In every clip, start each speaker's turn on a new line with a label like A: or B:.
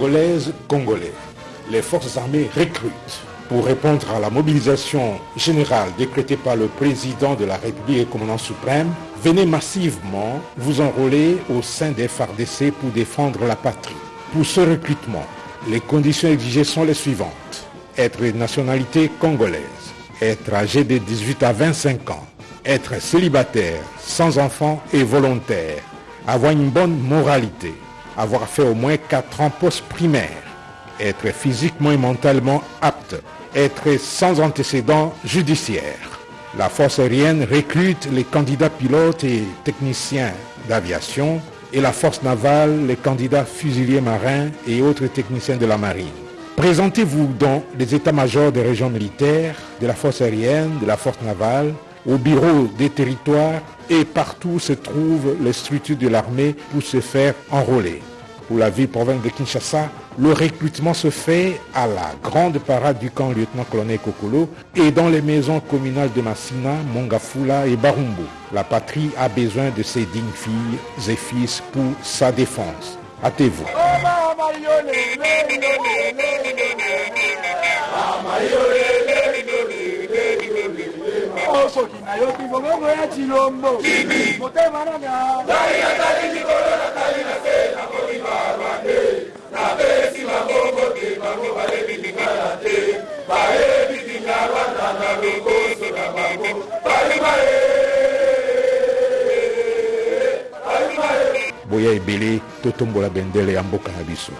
A: Congolaises, Congolais, les forces armées recrutent pour répondre à la mobilisation générale décrétée par le président de la République et commandant suprême, venez massivement vous enrôler au sein des FARDC pour défendre la patrie. Pour ce recrutement, les conditions exigées sont les suivantes. Être de nationalité congolaise, être âgé de 18 à 25 ans, être célibataire, sans enfant et volontaire, avoir une bonne moralité, avoir fait au moins 4 ans post-primaire, être physiquement et mentalement apte, être sans antécédents judiciaires. La force aérienne recrute les candidats pilotes et techniciens d'aviation et la force navale les candidats fusiliers marins et autres techniciens de la marine. Présentez-vous dans les états-majors des régions militaires, de la force aérienne, de la force navale, au bureau des territoires et partout se trouvent les structures de l'armée pour se faire enrôler. Pour la ville province de Kinshasa, le recrutement se fait à la grande parade du camp lieutenant-colonel Kokolo et dans les maisons communales de Massina, Mongafula et Barumbo. La patrie a besoin de ses dignes filles et fils pour sa défense. Hâtez-vous. Ebele totombola bendele ya mboka na biso.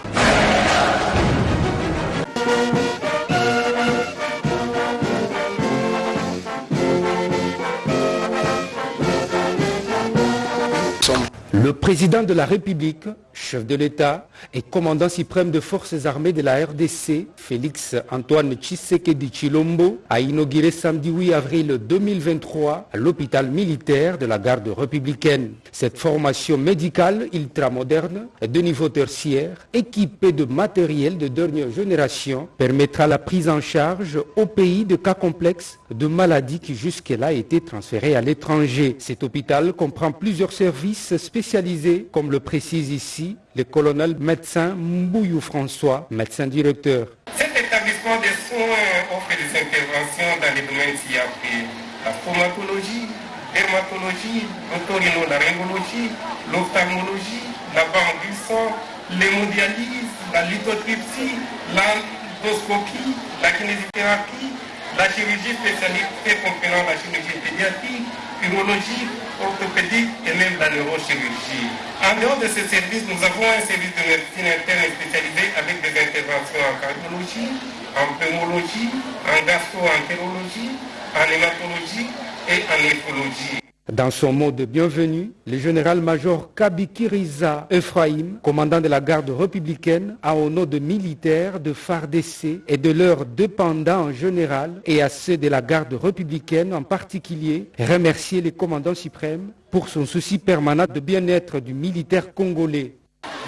B: Le président de la République, chef de l'État et commandant suprême de forces armées de la RDC, Félix Antoine Tshisekedi Chilombo, a inauguré samedi 8 avril 2023 à l'hôpital militaire de la garde républicaine. Cette formation médicale ultramoderne de niveau tertiaire, équipée de matériel de dernière génération, permettra la prise en charge au pays de cas complexes de maladies qui jusque-là étaient transférées à l'étranger. Cet hôpital comprend plusieurs services spécialisés, comme le précise ici le colonel médecin Mbouyou François, médecin directeur.
C: Cet établissement de soins offre des interventions dans les domaines ci-après la stomatologie, dermatologie, l'otorhinolaryngologie, l'ophtalmologie, la banque du sang, l'hémodialyse, la lithotripsie, l'endoscopie, la kinésithérapie, la chirurgie spécialisée comprenant la chirurgie pédiatrique, urologie, orthopédique et même la neurochirurgie. En dehors de ces services, nous avons un service de médecine interne spécialisé avec des interventions en cardiologie, en pneumologie, en gastro-entérologie, en hématologie et en néphrologie.
B: Dans son mot de bienvenue, le général-major Kabikiriza Ephraim, commandant de la garde républicaine, a au nom de militaires de FARDC et de leurs dépendants en général et à ceux de la garde républicaine en particulier, remercié le commandant suprême pour son souci permanent de bien-être du militaire congolais.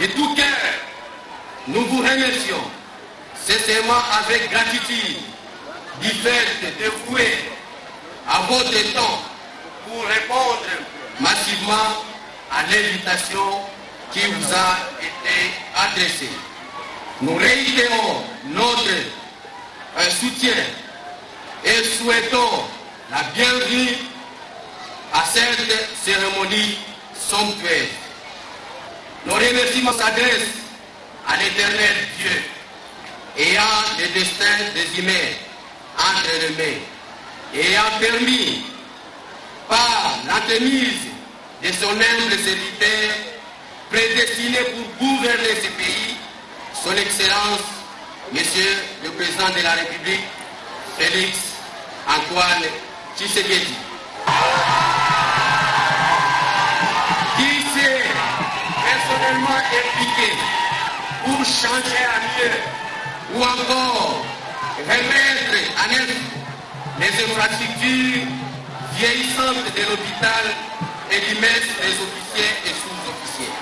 D: De tout cœur, nous vous remercions, sincèrement avec gratitude, du fait de à votre temps pour répondre massivement à l'invitation qui vous a été adressée. Nous réitérons notre euh, soutien et souhaitons la bienvenue à cette cérémonie somptueuse. Nos remerciements s'adressent à l'éternel Dieu, ayant le destin des humains entre les mains, ayant permis par l'entremise de son humble serviteur prédestiné pour gouverner ce pays, son Excellence, Monsieur le Président de la République, Félix Antoine Tshisekedi. Qui s'est personnellement impliqué pour changer à mieux ou encore remettre à neuf les infrastructures vieillissante de l'hôpital et maître des officiers et sous-officiers.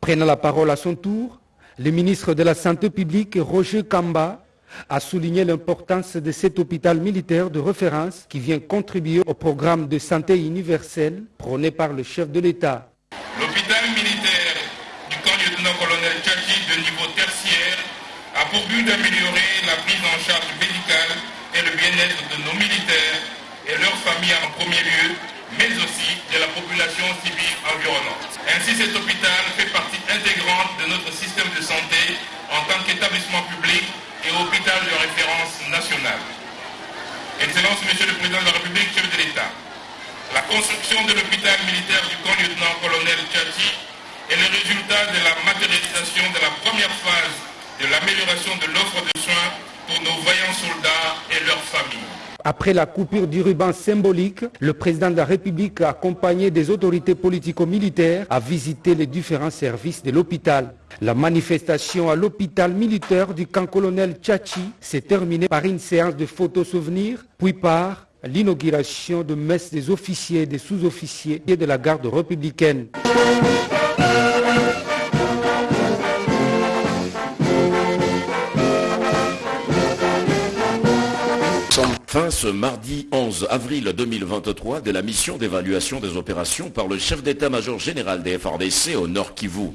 B: Prenant la parole à son tour, le ministre de la Santé publique, Roger Kamba, a souligné l'importance de cet hôpital militaire de référence qui vient contribuer au programme de santé universelle prôné par le chef de l'État.
C: L'hôpital militaire du camp lieutenant-colonel Tchachi de niveau tertiaire pour but d'améliorer la prise en charge médicale et le bien-être de nos militaires familles en premier lieu, mais aussi de la population civile environnante. Ainsi, cet hôpital fait partie intégrante de notre système de santé en tant qu'établissement public et hôpital de référence nationale. Excellence, Monsieur le Président de la République, chef de l'État, la construction de l'hôpital militaire du camp lieutenant-colonel Tchati est le résultat de la matérialisation de la première phase de l'amélioration de l'offre de soins pour nos vaillants soldats et leurs familles.
B: Après la coupure du ruban symbolique, le président de la République, accompagné des autorités politico-militaires, a visité les différents services de l'hôpital. La manifestation à l'hôpital militaire du camp colonel Tchachi s'est terminée par une séance de photos souvenirs, puis par l'inauguration de messe des officiers et des sous-officiers de la garde républicaine.
E: Fin ce mardi 11 avril 2023 de la mission d'évaluation des opérations par le chef d'état-major général des FRDC au Nord Kivu.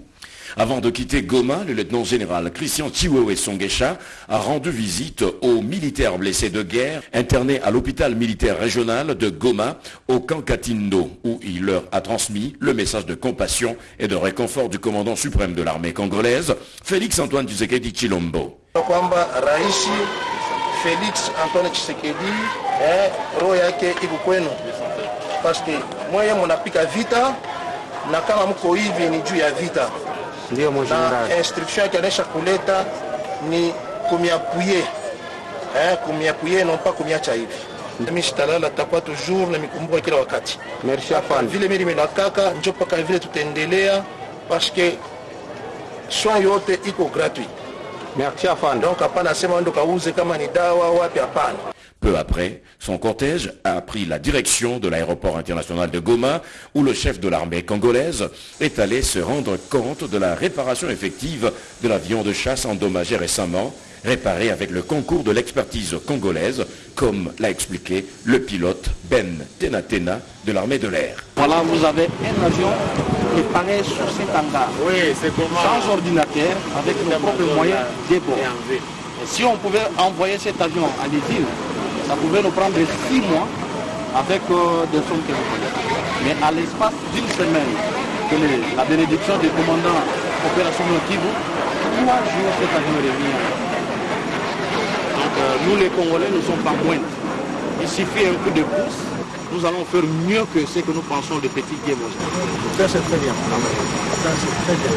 E: Avant de quitter Goma, le lieutenant-général Christian Chiwewe Songesha a rendu visite aux militaires blessés de guerre internés à l'hôpital militaire régional de Goma au camp Katindo, où il leur a transmis le message de compassion et de réconfort du commandant suprême de l'armée congolaise, Félix Antoine Tshisekedi Chilombo.
F: Felix Antoine Tshisekedi eh, roho yake iko kwenu, paske mweye munapika vita na kama mko hivi ni juu ya vita.
B: Ndio
F: na instruction yake anaisha kuleta ni kumiapuye eh, kumiapuye non pas kumiacha hivi. Mimi sitalala takuwa toujours na mikumbuka kila wakati.
B: Merci
F: afan. Vile mimi nimelakaka njo paka vile tutaendelea paske soin yote iko gratuit.
B: Merci afan.
F: Donc hapana sema ndo kauze kama ni dawa wapi, hapana?
E: Peu après, son cortège a pris la direction de l'aéroport international de Goma, où le chef de l'armée congolaise est allé se rendre compte de la réparation effective de l'avion de chasse endommagé récemment, réparé avec le concours de l'expertise congolaise, comme l'a expliqué le pilote Ben Tenatena de l'armée de l'air.
G: Voilà, vous avez un avion préparé sur cet hangar.
H: Oui, c'est comment
G: Sans ordinateur, avec nos propres moyens de bord. Si on pouvait envoyer cet avion à l'île, ça pouvait nous prendre six mois avec euh, des sommes. Mais à l'espace d'une semaine, que les, la bénédiction du commandant opération Kivu, trois jours cet avion euh, nous les Congolais ne sommes pas moins. Il suffit un coup de pouce, nous allons faire mieux que ce que nous pensons de petits games.
F: Ça c'est très bien. Ça c'est très bien.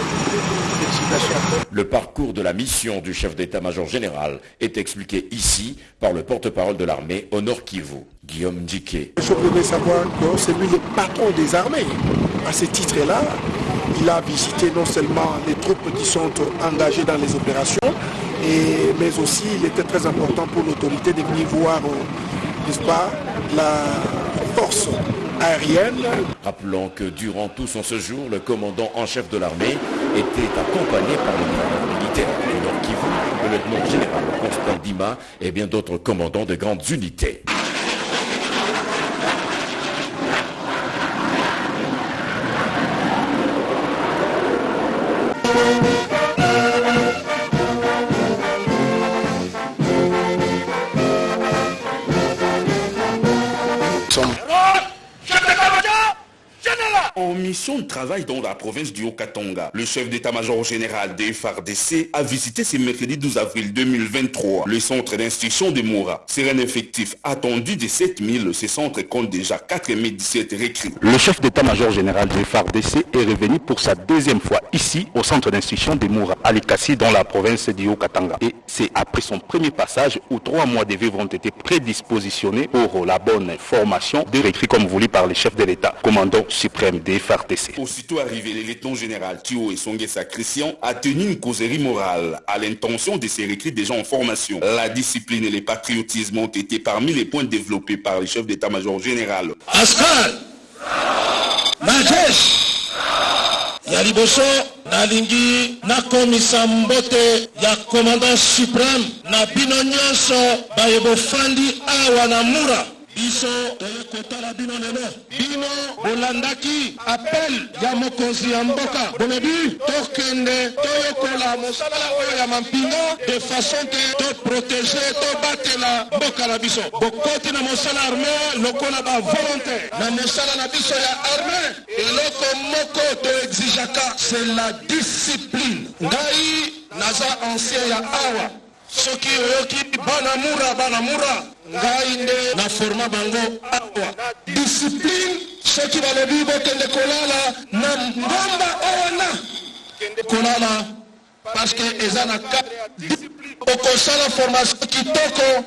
E: Le parcours de la mission du chef d'état-major général est expliqué ici par le porte-parole de l'armée au Nord Kivu, Guillaume Djiké.
I: Je voudrais savoir que c'est lui le patron des armées. À ce titre-là, il a visité non seulement les troupes qui sont engagées dans les opérations, mais aussi il était très important pour l'autorité de venir voir, n'est-ce pas, la force aérienne.
E: Rappelons que durant tout son séjour, le commandant en chef de l'armée était accompagné par le militaire du Nord Kivu, le lieutenant général Constant Dima et bien d'autres commandants de grandes unités.
J: some En mission de travail dans la province du Haut-Katonga, le chef d'état-major général des FARDC a visité ce mercredi 12 avril 2023 le centre d'instruction de Moura. C'est un effectif attendu de 7000. Ce centre compte déjà 4017 recrues.
K: Le chef d'état-major général des FARDC est revenu pour sa deuxième fois ici au centre d'instruction de Moura, à Likasi dans la province du Haut-Katanga. Et c'est après son premier passage où trois mois de vivres ont été prédispositionnés pour la bonne formation des recrues comme voulu par le chef de l'État, commandant suprême des.
J: Aussitôt arrivé, le lieutenant général Thio et Songuesa Christian a tenu une causerie morale à l'intention de ces recrues déjà en formation. La discipline et le patriotisme ont été parmi les points développés par le chef d'état-major général.
L: Askar majeshi ya liboso nalingi nakomisa mbote ya commandant suprême na bino nyonso baye bofandi awa na mura biso toyekotala bino lelo bino bolandaki apel ya mokonzi ya mboka. Bolebi tokende toyokola mosala oyo ya mampinga de façon ke toprotege tobatela mboka na biso. Bokoti na mosala arme lokola bavolontaire na mosala na biso ya arme eloko moko toexijaka c'est la discipline. Ngai naza ancien ya awa soki oyoki bana mura bana mura ngai nde naforma bango awa. Discipline soki balobi bokende kolala na ngomba wana kolala parceke eza na okosala formation kitoko.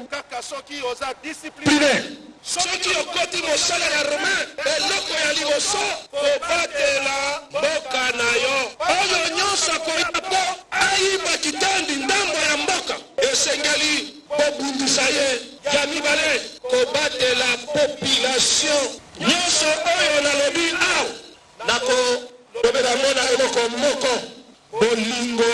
L: Discipline. Soki okoti mosala ya romain eloko ya liboso kobatela mboka na yo. Oyo nyonso akoya mpo ayiba kitandi ndambo ya mboka esengeli kobundisa ye ya mibale kobatela population. Nyonso oyo nalobi awa nakolobela na eloko moko bolingo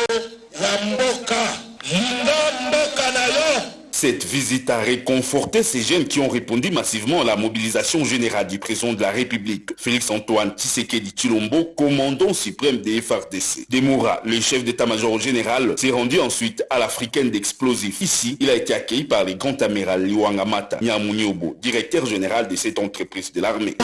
L: ya mboka. Linga mboka na yo
J: Cette visite a réconforté ces jeunes qui ont répondu massivement à la mobilisation générale du président de la République, Félix-Antoine Tshisekedi Chilombo, commandant suprême des FRDC. Demoura, le chef d'état-major général, s'est rendu ensuite à l'Africaine d'explosifs. Ici, il a été accueilli par le grand amiral Liwangamata Nyamunyobo, directeur général de cette entreprise de l'armée.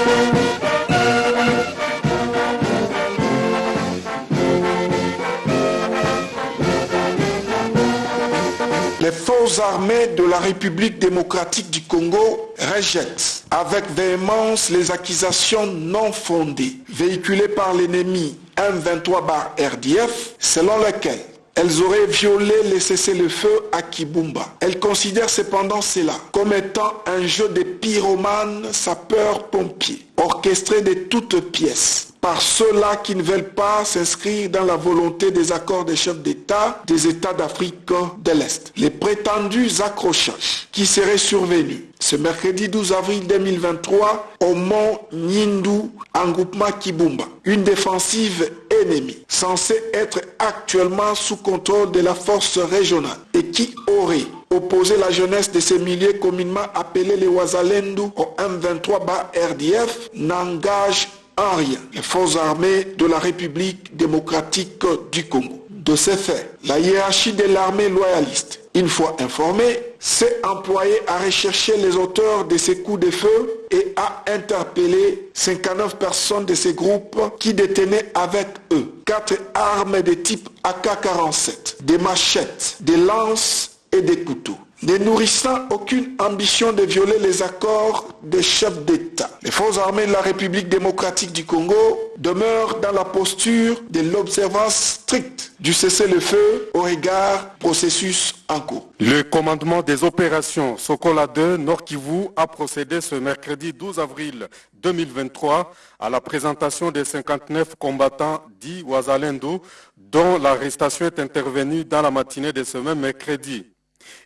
I: Armées de la République démocratique du Congo rejettent avec véhémence les accusations non fondées véhiculées par l'ennemi M23 bar RDF selon lesquelles elles auraient violé les cessez-le-feu à Kibumba. Elles considèrent cependant cela comme étant un jeu de pyromanes sapeurs-pompiers, orchestré de toutes pièces par ceux-là qui ne veulent pas s'inscrire dans la volonté des accords des chefs d'État des États d'Afrique de l'Est. Les prétendus accrochages qui seraient survenus ce mercredi 12 avril 2023 au mont Nyindu en groupement Kibumba, une défensive ennemie censée être actuellement sous contrôle de la force régionale et qui aurait opposé la jeunesse de ces milliers communément appelés les Wazalendu au M23 bas RDF n'engage en rien les forces armées de la République démocratique du Congo. De ce fait, la hiérarchie de l'armée loyaliste, une fois informée, s'est employée à rechercher les auteurs de ces coups de feu et à interpeller 59 personnes de ces groupes qui détenaient avec eux quatre armes de type AK-47, des machettes, des lances et des couteaux ne nourrissant aucune ambition de violer les accords des chefs d'État. Les forces armées de la République démocratique du Congo demeurent dans la posture de l'observance stricte du cessez-le-feu au regard processus en cours.
H: Le commandement des opérations Sokola 2 Nord Kivu a procédé ce mercredi 12 avril 2023 à la présentation des 59 combattants dits Ouazalendo dont l'arrestation est intervenue dans la matinée de ce même mercredi.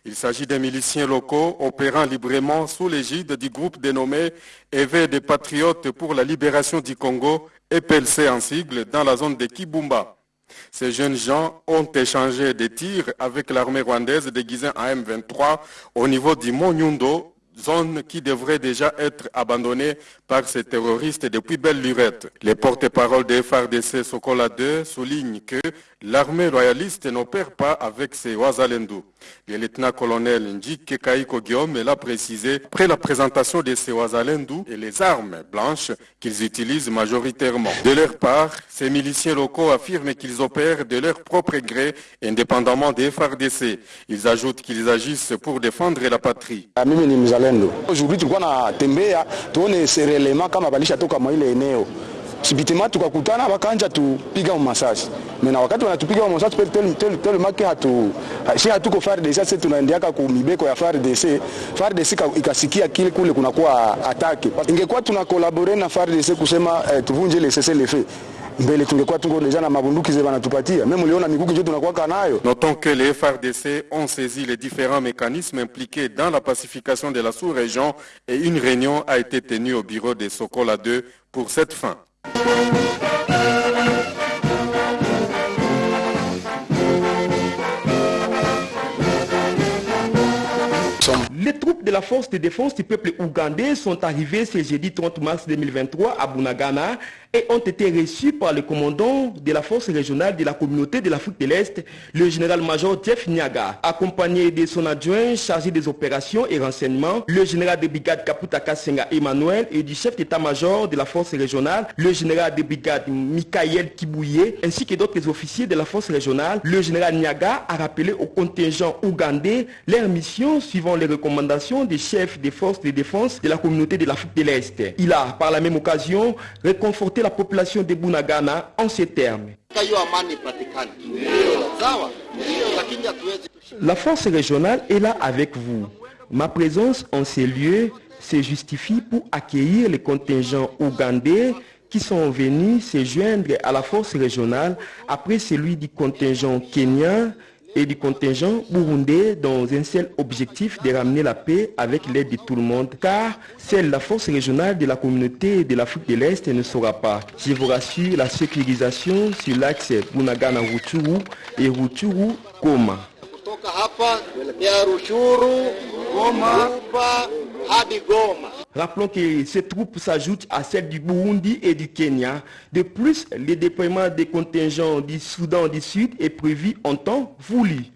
H: Il s'agit des miliciens locaux opérant librement sous l'égide du groupe dénommé Éveil des Patriotes pour la libération du Congo, EPLC en sigle, dans la zone de Kibumba. Ces jeunes gens ont échangé des tirs avec l'armée rwandaise déguisée en M23 au niveau du Mont Nyundo, zone qui devrait déjà être abandonnée par ces terroristes depuis belle lurette. Les porte-paroles des FARDC Sokola 2 soulignent que l'armée royaliste n'opère pas avec ces Ouazalendou. Le lieutenant-colonel Njike Kaiko Guillaume l'a précisé après la présentation de ces Ouazalendou et les armes blanches qu'ils utilisent majoritairement. De leur part, ces miliciens locaux affirment qu'ils opèrent de leur propre gré indépendamment des FARDC. Ils ajoutent qu'ils agissent pour défendre la patrie.
M: Aujourd'hui tulikuwa natembea tuone serelema kama balishatoka mwa ile eneo. Sibitima tukakutana wakanja tupiga masasi mena wakati wanatupiga masasi telemake hatu si hatuko FARDC sasa tunaendeaka ku mibeko ya FARDC FARDC ikasikia kile kule kunakuwa atake ingekuwa tunakolabore na FARDC kusema eh, tuvunje ile cessez le feu mbele tungekuwa tungo deja na mabunduki ze banatupatia. Meme uliona mikuki njo tunakuwaka nayo.
H: Notons que les FRDC ont saisi les différents mécanismes impliqués dans la pacification de la sous-région et une réunion a été tenue au bureau de Sokola 2 pour cette fin.
N: Les troupes de la force de défense du peuple ougandais sont arrivés ce jeudi 30 mars 2023 à Bunagana et ont été reçus par le commandant de la force régionale de la communauté de l'Afrique de l'Est, le général-major Jeff Niaga, accompagné de son adjoint chargé des opérations et renseignements, le général de brigade Kaputa Kasenga Emmanuel et du chef d'état-major de la force régionale, le général de brigade Michael Kibouye, ainsi que d'autres officiers de la force régionale. Le général Niaga a rappelé au contingent ougandais leur mission suivant les recommandations des chefs des forces de défense de la communauté de l'Afrique de l'Est. Il a, par la même occasion, réconforté la population de Bunagana en ces termes. La force régionale est là avec vous. Ma présence en ces lieux se justifie pour accueillir les contingents ougandais qui sont venus se joindre à la force régionale après celui du contingent kenyan et du contingent burundais dans un seul objectif de ramener la paix avec l'aide de tout le monde, car seule la force régionale de la communauté de l'Afrique de l'Est ne saura pas. Je vous rassure, la sécurisation sur l'axe Bunagana-Ruchuru et Ruchuru-Goma. Rappelons que ces troupes s'ajoutent à celles du Burundi et du Kenya. De plus, le déploiement des contingents du Soudan du Sud est prévu en temps voulu.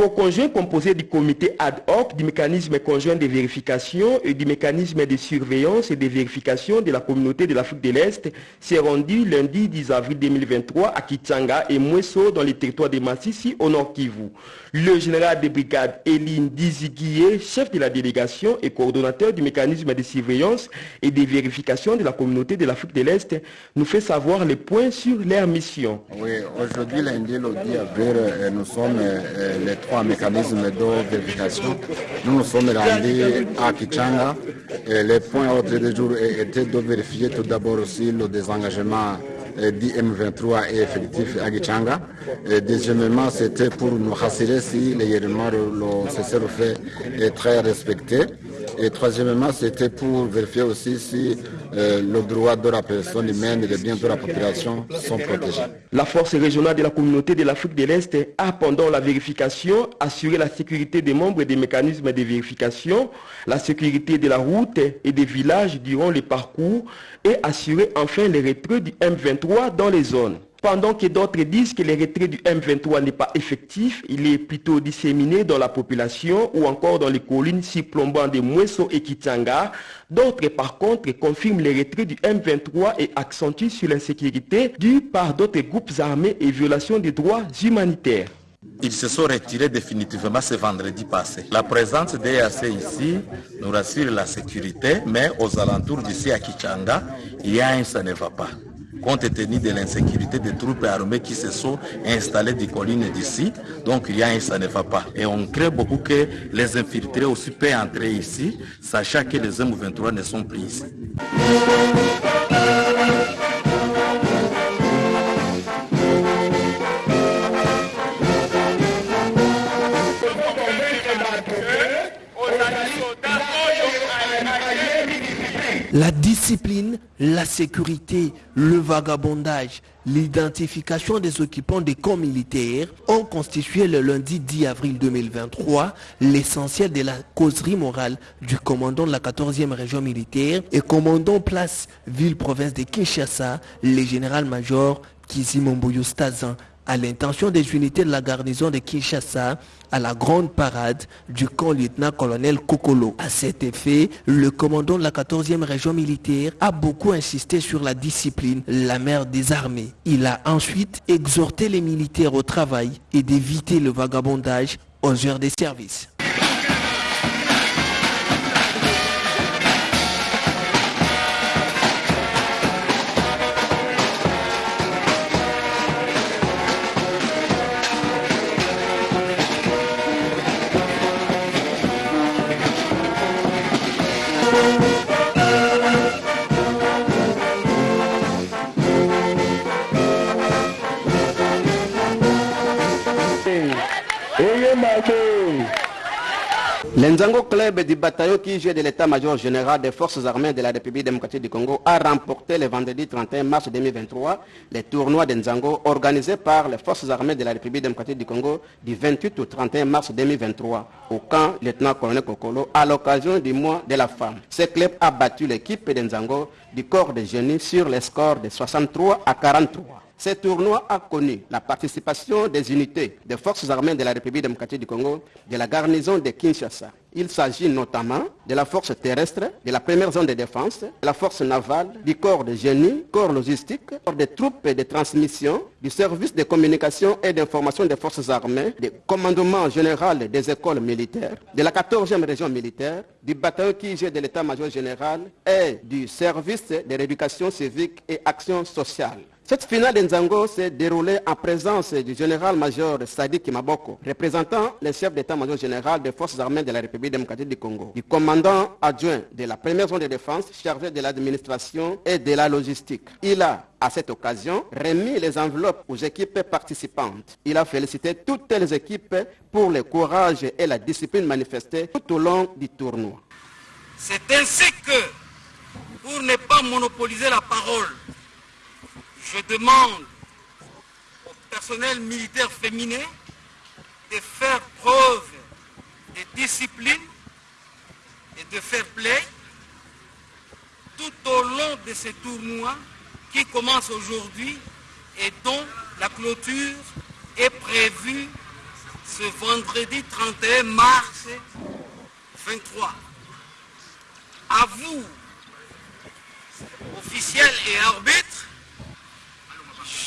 N: Bureau conjoint composé du comité ad hoc, du mécanisme conjoint de vérification et du mécanisme de surveillance et de vérification de la communauté de l'Afrique de l'Est s'est rendu lundi 10 avril 2023 à Kichanga et Mweso dans les territoires de Massissi au nord Kivu. Le général de brigade Eline Diziguié, chef de la délégation et coordonnateur du mécanisme de surveillance et de vérification de la communauté de l'Afrique de l'Est, nous fait savoir les points sur leur mission.
O: Oui, aujourd'hui, lundi, le 10 avril, euh, nous sommes euh, les trois mécanismes de vérification. Nous nous sommes rendus à Kichanga. Et les points ordre du jour étaient de vérifier tout d'abord aussi le désengagement d'IM23 est effectif à Kichanga. Et deuxièmement, c'était pour nous rassurer si l'événement, le cessez-le-feu est très respecté. Et troisièmement, c'était pour vérifier aussi si euh, le droit de la personne humaine et les biens de la population sont protégés.
N: La force régionale de la communauté de l'Afrique de l'Est a, pendant la vérification, assuré la sécurité des membres des mécanismes de vérification, la sécurité de la route et des villages durant le parcours et assuré enfin les retraits du M23 dans les zones. Pendant que d'autres disent que le retrait du M23 n'est pas effectif, il est plutôt disséminé dans la population ou encore dans les collines surplombant de Mweso et Kitanga. D'autres, par contre, confirment le retrait du M23 et accentuent sur l'insécurité due par d'autres groupes armés et violations des droits humanitaires.
P: Ils se sont retirés définitivement ce vendredi passé. La présence des EAC ici nous rassure la sécurité, mais aux alentours d'ici à Kichanga, il y a un ça ne va pas compte tenu de l'insécurité des troupes armées qui se sont installées des collines d'ici. Donc il ça ne va pas. Et on crée beaucoup que les infiltrés aussi peuvent entrer ici, sachant que les M23 ne sont plus ici.
Q: La discipline, la sécurité, le vagabondage, l'identification des occupants des camps militaires ont constitué le lundi 10 avril 2023 l'essentiel de la causerie morale du commandant de la 14e région militaire et commandant place ville-province de Kinshasa, le général-major Kizimomboyo Stazan à l'intention des unités de la garnison de Kinshasa à la grande parade du camp lieutenant-colonel Kokolo. À cet effet, le commandant de la 14e région militaire a beaucoup insisté sur la discipline, la mère des armées. Il a ensuite exhorté les militaires au travail et d'éviter le vagabondage aux heures des services.
R: L'Enzango Club du bataillon qui gère de l'état-major général des forces armées de la République démocratique du Congo a remporté le vendredi 31 mars 2023 les tournois d'Enzango organisés par les forces armées de la République démocratique du Congo du 28 au 31 mars 2023 au camp lieutenant-colonel Kokolo à l'occasion du mois de la femme. Ce club a battu l'équipe d'Enzango du corps de génie sur les scores de 63 à 43. Ce tournoi a connu la participation des unités des forces armées de la République démocratique du Congo, de la garnison de Kinshasa. Il s'agit notamment de la force terrestre, de la première zone de défense, de la force navale, du corps de génie, corps logistique, corps des troupes de transmission, du service de communication et d'information des forces armées, du commandement général des écoles militaires, de la 14e région militaire, du bataillon gère de l'état-major général et du service de l'éducation civique et action sociale. Cette finale d'Enzango s'est déroulée en présence du général-major Sadi Kimaboko, représentant le chef d'état-major général des forces armées de la République démocratique du Congo, du commandant adjoint de la première zone de défense chargé de l'administration et de la logistique. Il a, à cette occasion, remis les enveloppes aux équipes participantes. Il a félicité toutes les équipes pour le courage et la discipline manifestée tout au long du tournoi.
S: C'est ainsi que, pour ne pas monopoliser la parole, je demande au personnel militaire féminin de faire preuve de discipline et de fair play tout au long de ce tournoi qui commence aujourd'hui et dont la clôture est prévue ce vendredi 31 mars 23. À vous, officiels et arbitres,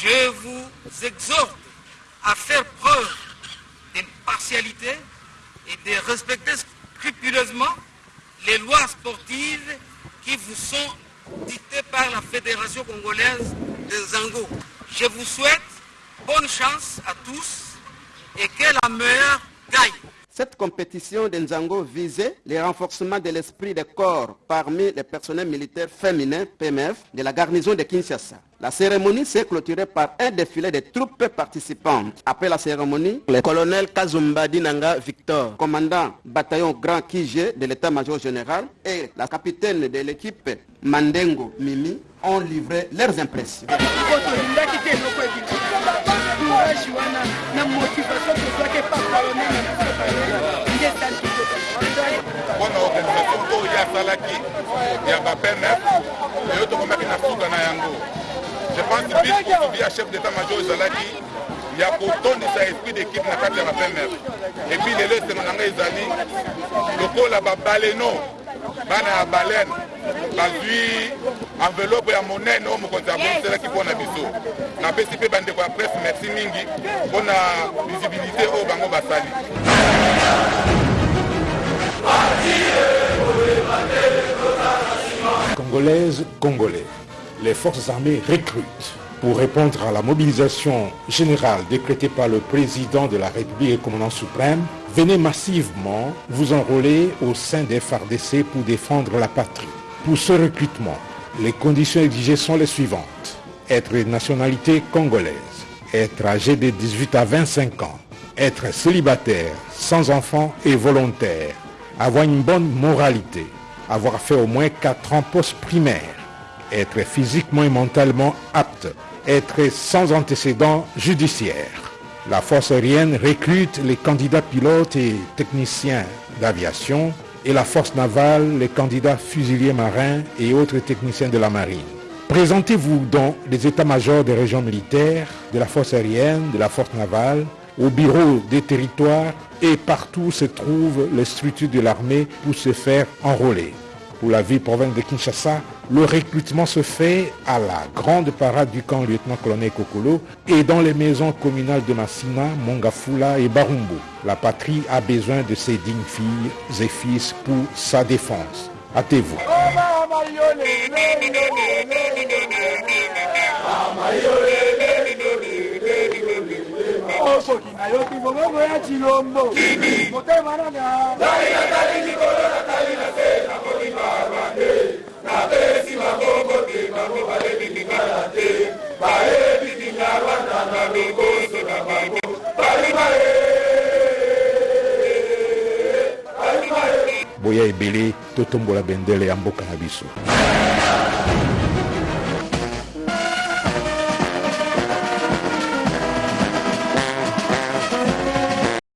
S: je vous exhorte à faire preuve d'impartialité et de respecter scrupuleusement les lois sportives qui vous sont dictées par la Fédération congolaise de Zango. Je vous souhaite bonne chance à tous et que la meilleure gagne.
R: Cette compétition d'Enzango visait le renforcement de l'esprit de corps parmi les personnels militaires féminins PMF de la garnison de Kinshasa. La cérémonie s'est clôturée par un défilé de troupes participantes. Après la cérémonie, le colonel Kazumba Dinanga Victor, commandant bataillon Grand Kige de l'état-major général, et la capitaine de l'équipe Mandengo Mimi ont livré leurs impressions.
T: Mpona organisation oyo asalaki. Ya bapmf eyo tokomaki na suka na yango. Je pense bis kosubi ya chef d'état major ezalaki ya kotondisa esprit d'équipe na kati ya bapmf epuis lelo esengo na ngai ezali lokola babaleno bana ya balene bazwi enveloppe ya monene oyo mokonzi aboniselaki mpo na biso napesi mpe bandeko ya presse merci mingi mpo na visibilité oyo bango basali
A: Congolaises, Congolais, les forces armées recrutent pour répondre à la mobilisation générale décrétée par le président de la République et commandant suprême. Venez massivement vous enrôler au sein des FARDC pour défendre la patrie. Pour ce recrutement, les conditions exigées sont les suivantes. Être nationalité congolaise, être âgé de 18 à 25 ans, être célibataire, sans enfant et volontaire, avoir une bonne moralité, avoir fait au moins 4 ans post-primaire, être physiquement et mentalement apte, être sans antécédents judiciaires. La force aérienne recrute les candidats pilotes et techniciens d'aviation et la force navale les candidats fusiliers marins et autres techniciens de la marine. Présentez-vous dans les états-majors des régions militaires, de la force aérienne, de la force navale, au bureau des territoires et partout se trouvent les structures de l'armée pour se faire enrôler. Pour la ville province de Kinshasa, le recrutement se fait à la grande parade du camp lieutenant-colonel Kokolo et dans les maisons communales de Massina, Mongafula et Barumbo. La patrie a besoin de ses dignes filles et fils pour sa défense. Hâtez-vous.
T: nakoti balwa te napesi bangongo te bango balebindinga na te bayebindinga rwanda na lokoso na bango balimae
A: boya ebele totombola bendele ya mboka na biso.